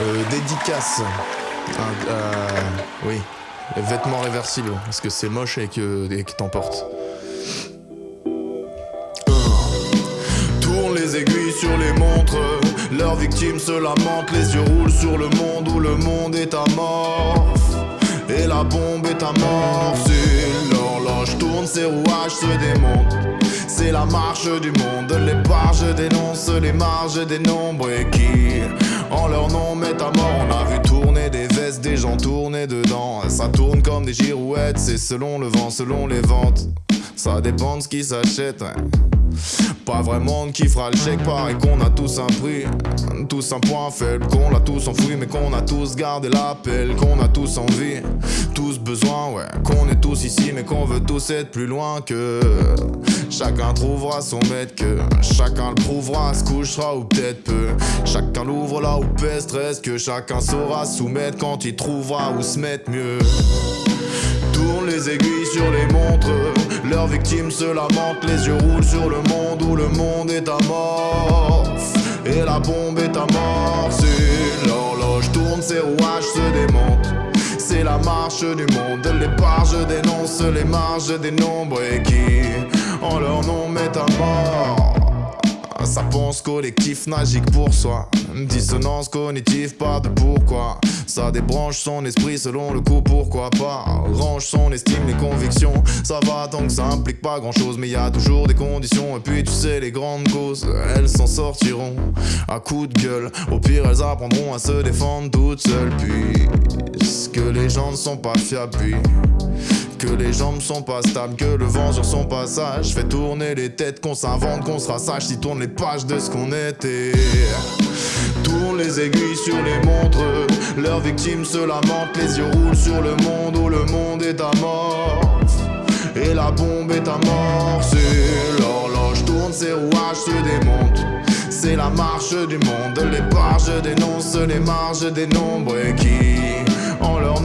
Euh, dédicace. Un- euh, oui. Vêtements réversibles. Parce que c'est moche et que, et que t'emportes. Tourne les aiguilles sur les montres. Leurs victimes se lamentent. Les yeux roulent sur le monde où le monde est amorphe. Et la bombe est amorcée. L'horloge tourne, ses rouages se démontent. C'est la marche du monde, les barges dénoncent les marges des nombres et qui, en leur nom, mettent à mort. On a vu tourner des vestes, des gens tourner dedans. Ça tourne comme des girouettes, c'est selon le vent, selon les ventes. Ça dépend de ce qui s'achète, ouais. Pas vraiment de qui fera le chèque, pareil qu'on a tous un prix, tous un point faible, qu'on l'a tous enfoui, mais qu'on a tous gardé l'appel, qu'on a tous envie, tous besoin, ouais, ici, mais qu'on veut tous être plus loin que. Chacun trouvera son maître que chacun le prouvera, se couchera ou peut-être peu. Chacun l'ouvre là où pèse stress, que chacun saura soumettre quand il trouvera où se mettre mieux. Tourne les aiguilles sur les montres, leurs victimes se lamentent, les yeux roulent sur le monde où le monde est amorphe. Et la bombe est amorcée, l'horloge tourne, ses rouages se démontent. La marche du monde, les barges dénoncent les marges des nombres et qui, en leur nom, mettent à mort. Ça pense collectif, nagique pour soi. Dissonance cognitive, pas de pourquoi. Ça débranche son esprit selon le coup, pourquoi pas. Range son estime, les convictions. Ça va tant que ça implique pas grand chose, mais y a toujours des conditions. Et puis tu sais, les grandes causes, elles s'en sortiront à coups de gueule. Au pire, elles apprendront à se défendre toutes seules. Puis, que les gens ne sont pas fiables, puis. Que les jambes sont pas stables, que le vent sur son passage fait tourner les têtes, qu'on s'invente, qu'on sera sage, si tourne les pages de ce qu'on était. Tourne les aiguilles sur les montres, leurs victimes se lamentent, les yeux roulent sur le monde où le monde est amorphe. Et la bombe est amorcée, l'horloge tourne, ses rouages se démontent. C'est la marche du monde, les barges dénoncent les marges des nombres et qui, en leur